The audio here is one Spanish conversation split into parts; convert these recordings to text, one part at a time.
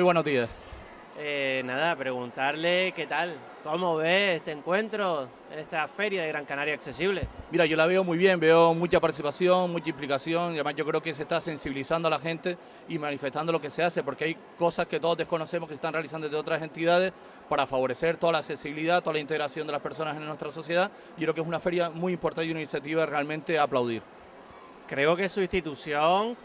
Muy buenos días. Eh, nada, preguntarle qué tal, cómo ve este encuentro, esta feria de Gran Canaria Accesible. Mira, yo la veo muy bien, veo mucha participación, mucha implicación, y además yo creo que se está sensibilizando a la gente y manifestando lo que se hace, porque hay cosas que todos desconocemos que se están realizando desde otras entidades para favorecer toda la accesibilidad, toda la integración de las personas en nuestra sociedad. Yo creo que es una feria muy importante y una iniciativa realmente a aplaudir. Creo que su institución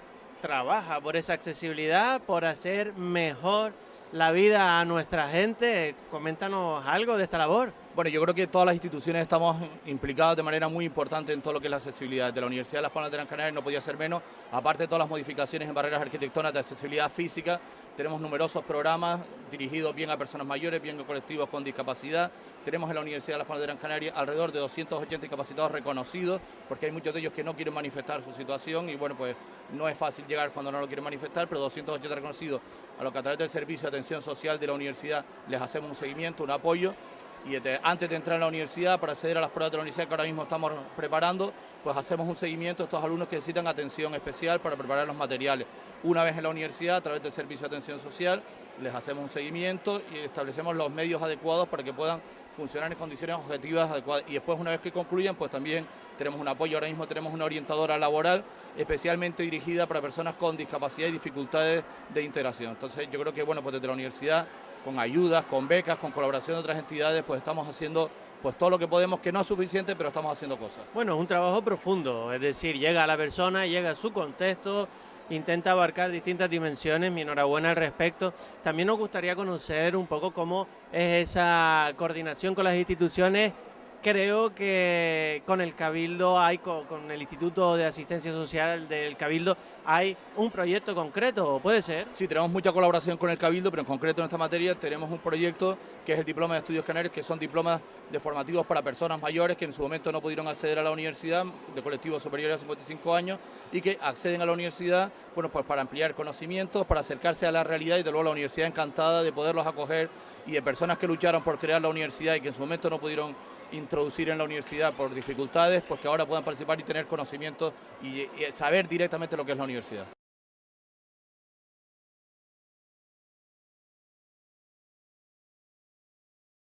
trabaja por esa accesibilidad, por hacer mejor la vida a nuestra gente. Coméntanos algo de esta labor. Bueno, yo creo que todas las instituciones estamos implicadas de manera muy importante en todo lo que es la accesibilidad. De la Universidad de Las Palmas de Gran Canaria no podía ser menos, aparte de todas las modificaciones en barreras arquitectónicas de accesibilidad física, tenemos numerosos programas dirigidos bien a personas mayores, bien a colectivos con discapacidad. Tenemos en la Universidad de Las Palmas de Gran Canaria alrededor de 280 discapacitados reconocidos, porque hay muchos de ellos que no quieren manifestar su situación y bueno, pues no es fácil llegar cuando no lo quieren manifestar, pero 280 reconocidos a los que a través del Servicio de Atención Social de la Universidad les hacemos un seguimiento, un apoyo y este, antes de entrar a la universidad, para acceder a las pruebas de la universidad que ahora mismo estamos preparando, pues hacemos un seguimiento a estos alumnos que necesitan atención especial para preparar los materiales. Una vez en la universidad, a través del Servicio de Atención Social, les hacemos un seguimiento y establecemos los medios adecuados para que puedan funcionar en condiciones objetivas adecuadas. Y después, una vez que concluyan, pues también tenemos un apoyo. Ahora mismo tenemos una orientadora laboral especialmente dirigida para personas con discapacidad y dificultades de integración. Entonces, yo creo que, bueno, pues desde la universidad con ayudas, con becas, con colaboración de otras entidades, pues estamos haciendo pues todo lo que podemos, que no es suficiente, pero estamos haciendo cosas. Bueno, es un trabajo profundo, es decir, llega a la persona, llega a su contexto, intenta abarcar distintas dimensiones, mi enhorabuena al respecto. También nos gustaría conocer un poco cómo es esa coordinación con las instituciones creo que con el Cabildo hay, con, el Instituto de Asistencia Social del Cabildo, hay un proyecto concreto, ¿puede ser? Sí, tenemos mucha colaboración con el Cabildo, pero en concreto en esta materia tenemos un proyecto que es el Diploma de Estudios Canarios, que son diplomas de formativos para personas mayores que en su momento no pudieron acceder a la universidad, de colectivos superiores a 55 años, y que acceden a la universidad, bueno, pues para ampliar conocimientos, para acercarse a la realidad y de luego la universidad encantada de poderlos acoger y de personas que lucharon por crear la universidad y que en su momento no pudieron introducir en la universidad por dificultades, pues que ahora puedan participar y tener conocimiento y, saber directamente lo que es la universidad.